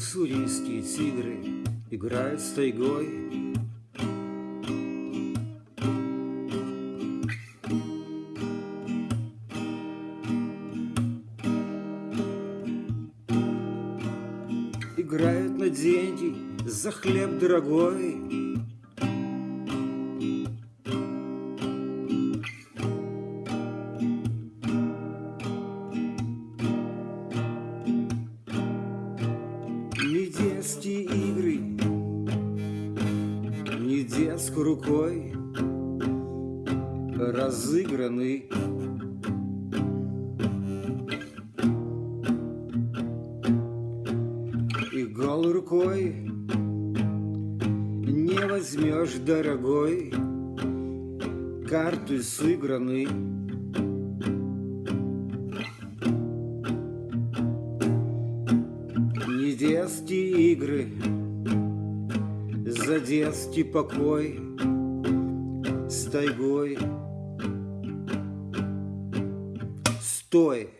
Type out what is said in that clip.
Уссурийские тигры играют с тайгой. Играют на деньги за хлеб дорогой. Детские игры, не детской рукой разыграны. И голой рукой не возьмешь, дорогой, карты сыграны. Детские игры, за детский покой с тайгой. Стой!